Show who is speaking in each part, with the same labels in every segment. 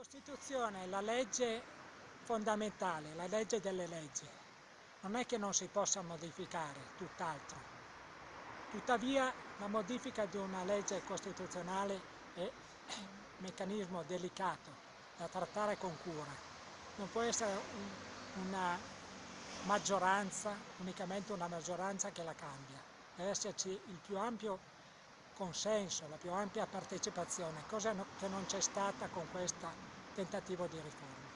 Speaker 1: Costituzione è la legge fondamentale, la legge delle leggi. Non è che non si possa modificare, tutt'altro. Tuttavia la modifica di una legge costituzionale è un meccanismo delicato da trattare con cura. Non può essere una maggioranza, unicamente una maggioranza che la cambia. Deve esserci il più ampio consenso, la più ampia partecipazione, cosa che non c'è stata con questo tentativo di riforma.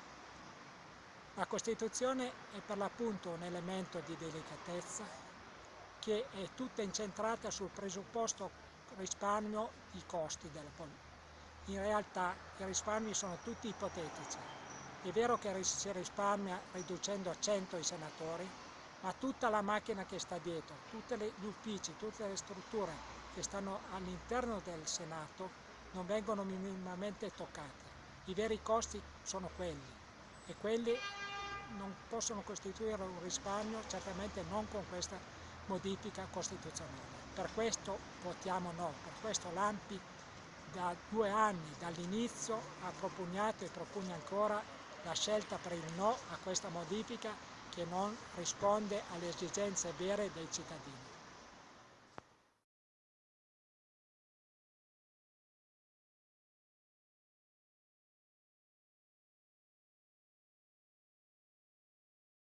Speaker 1: La Costituzione è per l'appunto un elemento di delicatezza che è tutta incentrata sul presupposto risparmio i costi della politica. In realtà i risparmi sono tutti ipotetici. È vero che si risparmia riducendo a 100 i senatori, ma tutta la macchina che sta dietro, tutti gli uffici, tutte le strutture che stanno all'interno del Senato non vengono minimamente toccate. I veri costi sono quelli e quelli non possono costituire un risparmio, certamente non con questa modifica costituzionale. Per questo votiamo no, per questo l'AMPI da due anni dall'inizio ha propugnato e propugna ancora la scelta per il no a questa modifica che non risponde alle esigenze vere dei cittadini.